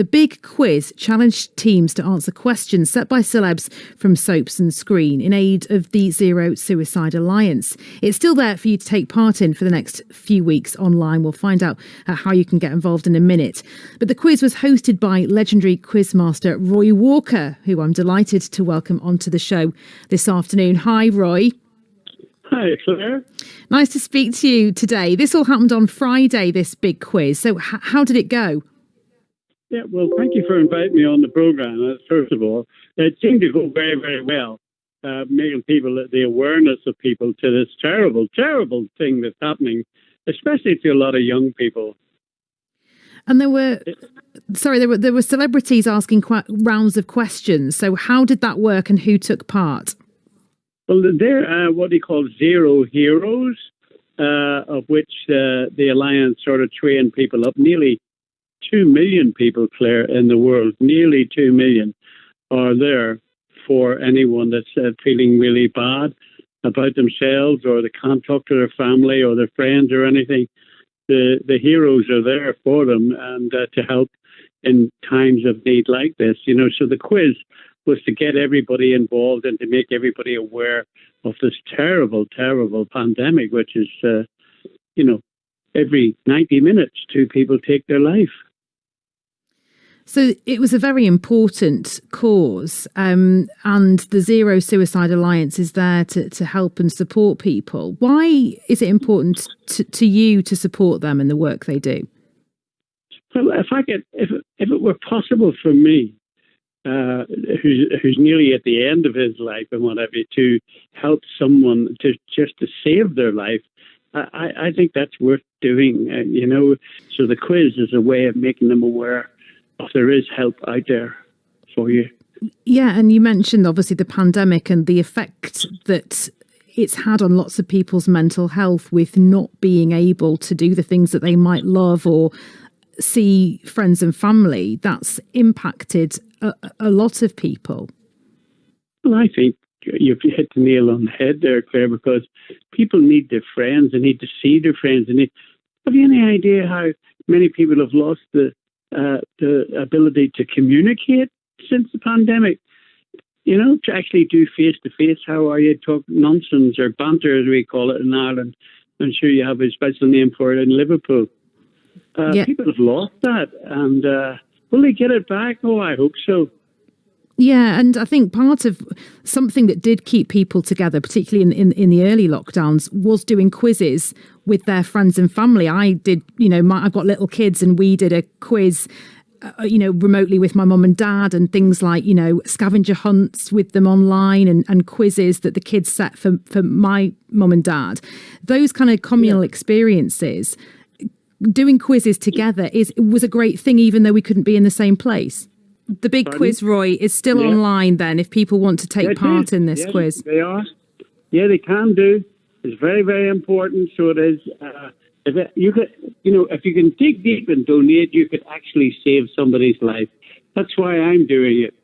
The big quiz challenged teams to answer questions set by celebs from soaps and screen in aid of the Zero Suicide Alliance. It's still there for you to take part in for the next few weeks online. We'll find out uh, how you can get involved in a minute. But the quiz was hosted by legendary quizmaster Roy Walker, who I'm delighted to welcome onto the show this afternoon. Hi, Roy. Hi, Claire. Nice to speak to you today. This all happened on Friday, this big quiz. So, h- how did it go? Yeah, well, thank you for inviting me on the program, uh, first of all. It seemed to go very, very well, uh, making people, the awareness of people to this terrible, terrible thing that's happening, especially to a lot of young people. And there were, sorry, there were there were celebrities asking qu- rounds of questions. So, how did that work, and who took part? Well, they're uh, what they call zero heroes, uh, of which uh, the alliance sort of trained people up. Nearly two million people, Claire, in the world, nearly two million, are there for anyone that's uh, feeling really bad about themselves or they can't talk to their family or their friends or anything. The the heroes are there for them and uh, to help in times of need like this. You know, so the quiz was to get everybody involved and to make everybody aware of this terrible, terrible pandemic, which is, uh, you know, every 90 minutes, two people take their life. So it was a very important cause, um, and the Zero Suicide Alliance is there to, to help and support people. Why is it important to, to you to support them and the work they do? Well, if I could, if if it were possible for me, uh, who's who's nearly at the end of his life and whatever, to help someone to just to save their life, I, I think that's worth doing. Uh, you know, so the quiz is a way of making them aware there is help out there for you. Yeah, and you mentioned obviously the pandemic and the effect that it's had on lots of people's mental health with not being able to do the things that they might love or see friends and family. That's impacted a, a lot of people. Well, I think you've hit the nail on the head there, Claire, because people need their friends. They need to see their friends. And have you any idea how many people have lost the uh, the ability to communicate since the pandemic? You know, to actually do face to face. How are you? Talk nonsense or banter, as we call it in Ireland. I'm sure you have a special name for it in Liverpool. Uh, yeah. People have lost that, and uh, will they get it back? Oh, I hope so. Yeah, and I think part of something that did keep people together, particularly in, in, in, the early lockdowns, was doing quizzes with their friends and family. I did, you know, my, I've got little kids, and we did a quiz. Uh, you know, remotely with my mum and dad, and things like you know scavenger hunts with them online, and, and quizzes that the kids set for for my mum and dad. Those kind of communal yeah. experiences doing quizzes together is was a great thing, even though we couldn't be in the same place. The big Pardon? quiz, Roy, is still yeah. online. Then, if people want to take yeah, part in this quiz, they are. Yeah, they can do. It's very, very important. So it is. Uh, if it, you could, you know, if you can dig deep and donate, you could actually save somebody's life. That's why I'm doing it.